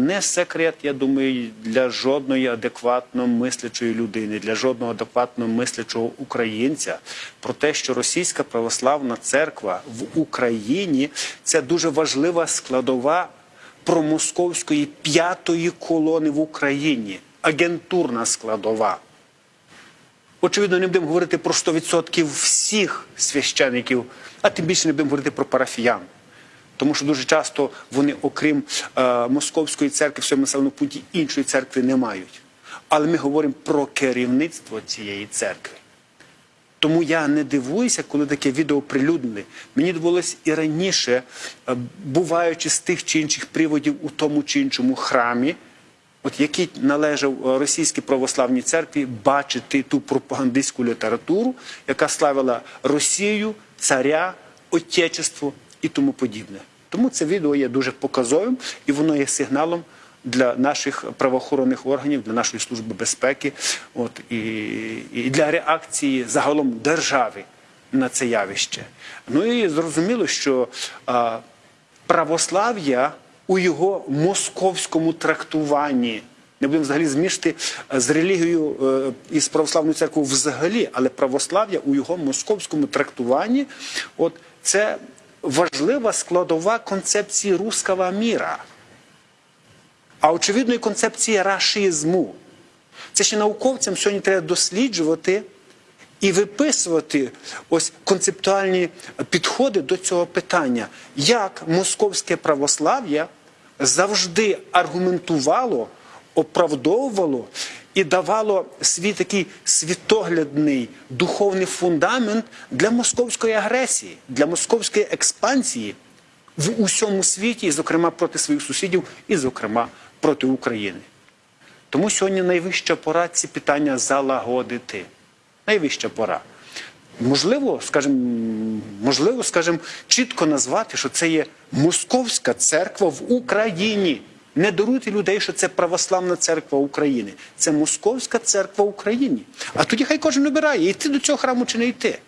Не секрет, я думаю, для жодної адекватно мислячої людини, для жодного адекватно мислячого українця про те, що російська православна церква в Україні це дуже важлива складова промосковської п'ятої колони в Україні, агентурна складова. Очевидно, не будемо говорити про 100% всіх священиків, а тим більше не будемо говорити про парафіян. Тому що дуже часто вони, окрім е, московської церкви, в своєму населеному пункті іншої церкви не мають. Але ми говоримо про керівництво цієї церкви. Тому я не дивуюся, коли таке відео оприлюднили. Мені довелося і раніше, е, буваючи з тих чи інших приводів у тому чи іншому храмі, от який належав е, російській православній церкві, бачити ту пропагандистську літературу, яка славила Росію, царя, отечество і тому подібне. Тому це відео є дуже показовим і воно є сигналом для наших правоохоронних органів, для нашої служби безпеки, от і, і для реакції загалом держави на це явище. Ну і зрозуміло, що а, православ'я у його московському трактуванні. Не будемо взагалі змішти з релігією е, і з православною церквою взагалі, але православ'я у його московському трактуванні, от це важлива складова концепції руского міра, а очевидно і концепції рашизму. Це ще науковцям сьогодні треба досліджувати і виписувати ось концептуальні підходи до цього питання, як московське православ'я завжди аргументувало, оправдовувало і давало свій такий світоглядний духовний фундамент для московської агресії, для московської експансії в усьому світі, і, зокрема, проти своїх сусідів, і, зокрема, проти України. Тому сьогодні найвища пора ці питання залагодити. Найвища пора. Можливо, скажімо, можливо, скажімо, чітко назвати, що це є московська церква в Україні. Не даруйте людей, що це православна церква України. Це московська церква України. А тоді хай кожен обирає, йти до цього храму чи не йти.